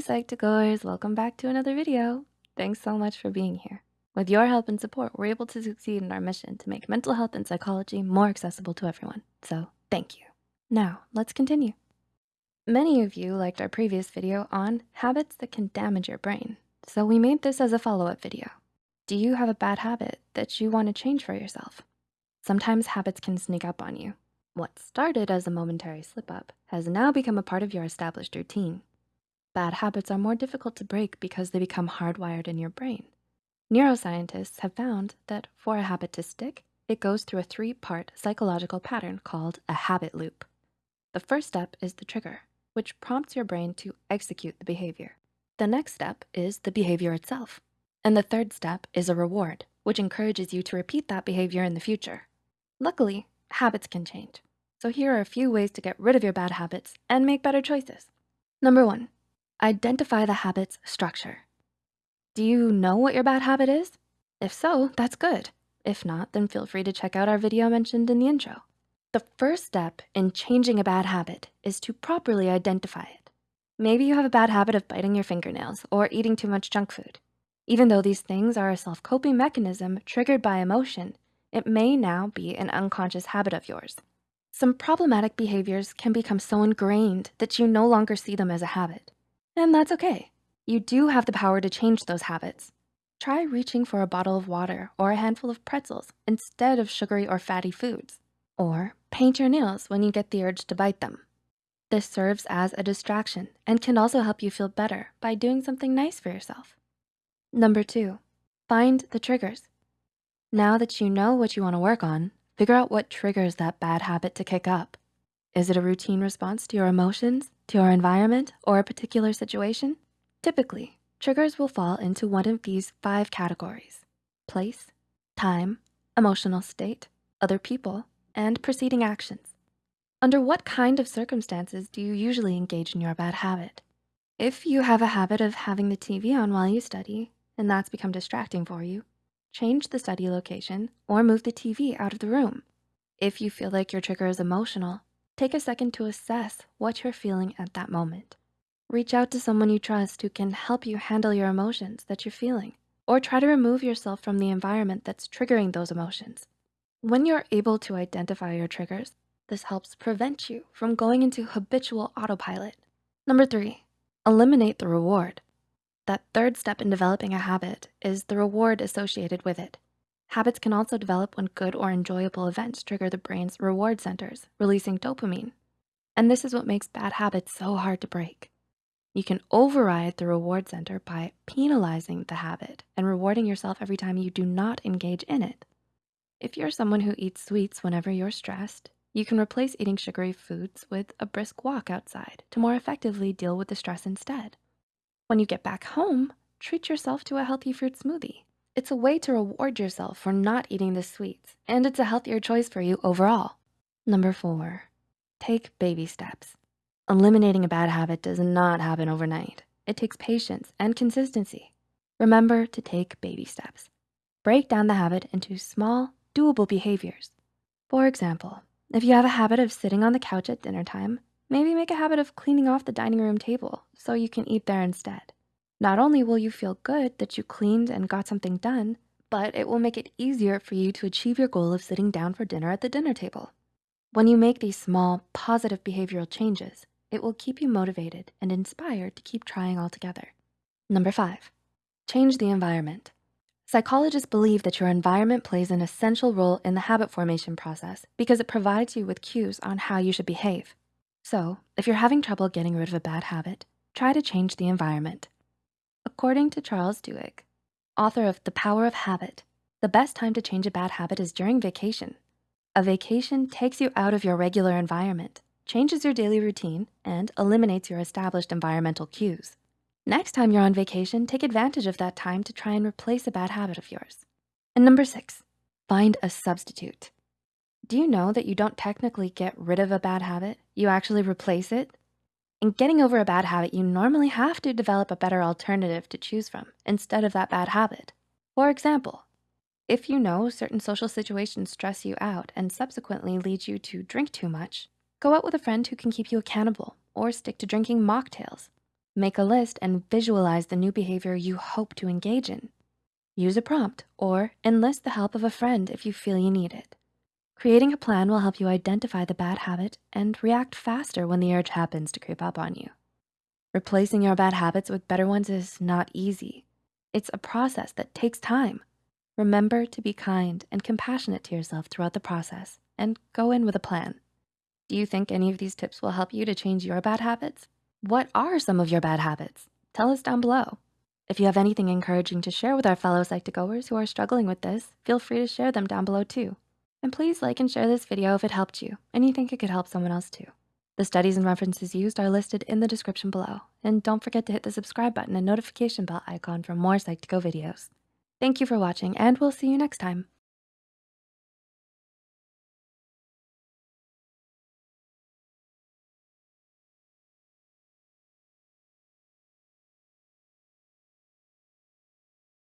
Psych2Goers, welcome back to another video. Thanks so much for being here. With your help and support, we're able to succeed in our mission to make mental health and psychology more accessible to everyone. So thank you. Now, let's continue. Many of you liked our previous video on habits that can damage your brain. So we made this as a follow-up video. Do you have a bad habit that you wanna change for yourself? Sometimes habits can sneak up on you. What started as a momentary slip up has now become a part of your established routine. Bad habits are more difficult to break because they become hardwired in your brain. Neuroscientists have found that for a habit to stick, it goes through a three-part psychological pattern called a habit loop. The first step is the trigger, which prompts your brain to execute the behavior. The next step is the behavior itself. And the third step is a reward, which encourages you to repeat that behavior in the future. Luckily, habits can change. So here are a few ways to get rid of your bad habits and make better choices. Number one, Identify the habit's structure. Do you know what your bad habit is? If so, that's good. If not, then feel free to check out our video mentioned in the intro. The first step in changing a bad habit is to properly identify it. Maybe you have a bad habit of biting your fingernails or eating too much junk food. Even though these things are a self-coping mechanism triggered by emotion, it may now be an unconscious habit of yours. Some problematic behaviors can become so ingrained that you no longer see them as a habit. And that's okay. You do have the power to change those habits. Try reaching for a bottle of water or a handful of pretzels instead of sugary or fatty foods. Or paint your nails when you get the urge to bite them. This serves as a distraction and can also help you feel better by doing something nice for yourself. Number two, find the triggers. Now that you know what you wanna work on, figure out what triggers that bad habit to kick up. Is it a routine response to your emotions, to your environment, or a particular situation? Typically, triggers will fall into one of these five categories. Place, time, emotional state, other people, and preceding actions. Under what kind of circumstances do you usually engage in your bad habit? If you have a habit of having the TV on while you study, and that's become distracting for you, change the study location or move the TV out of the room. If you feel like your trigger is emotional, Take a second to assess what you're feeling at that moment. Reach out to someone you trust who can help you handle your emotions that you're feeling, or try to remove yourself from the environment that's triggering those emotions. When you're able to identify your triggers, this helps prevent you from going into habitual autopilot. Number three, eliminate the reward. That third step in developing a habit is the reward associated with it. Habits can also develop when good or enjoyable events trigger the brain's reward centers, releasing dopamine. And this is what makes bad habits so hard to break. You can override the reward center by penalizing the habit and rewarding yourself every time you do not engage in it. If you're someone who eats sweets whenever you're stressed, you can replace eating sugary foods with a brisk walk outside to more effectively deal with the stress instead. When you get back home, treat yourself to a healthy fruit smoothie it's a way to reward yourself for not eating the sweets, and it's a healthier choice for you overall. Number four, take baby steps. Eliminating a bad habit does not happen overnight. It takes patience and consistency. Remember to take baby steps. Break down the habit into small, doable behaviors. For example, if you have a habit of sitting on the couch at dinner time, maybe make a habit of cleaning off the dining room table so you can eat there instead. Not only will you feel good that you cleaned and got something done, but it will make it easier for you to achieve your goal of sitting down for dinner at the dinner table. When you make these small, positive behavioral changes, it will keep you motivated and inspired to keep trying altogether. Number five, change the environment. Psychologists believe that your environment plays an essential role in the habit formation process because it provides you with cues on how you should behave. So if you're having trouble getting rid of a bad habit, try to change the environment. According to Charles Duhigg, author of The Power of Habit, the best time to change a bad habit is during vacation. A vacation takes you out of your regular environment, changes your daily routine, and eliminates your established environmental cues. Next time you're on vacation, take advantage of that time to try and replace a bad habit of yours. And number six, find a substitute. Do you know that you don't technically get rid of a bad habit? You actually replace it in getting over a bad habit, you normally have to develop a better alternative to choose from instead of that bad habit. For example, if you know certain social situations stress you out and subsequently lead you to drink too much, go out with a friend who can keep you accountable or stick to drinking mocktails. Make a list and visualize the new behavior you hope to engage in. Use a prompt or enlist the help of a friend if you feel you need it. Creating a plan will help you identify the bad habit and react faster when the urge happens to creep up on you. Replacing your bad habits with better ones is not easy. It's a process that takes time. Remember to be kind and compassionate to yourself throughout the process and go in with a plan. Do you think any of these tips will help you to change your bad habits? What are some of your bad habits? Tell us down below. If you have anything encouraging to share with our fellow Psych2Goers who are struggling with this, feel free to share them down below too. And please like and share this video if it helped you and you think it could help someone else too. The studies and references used are listed in the description below. And don't forget to hit the subscribe button and notification bell icon for more Psych2Go videos. Thank you for watching and we'll see you next time.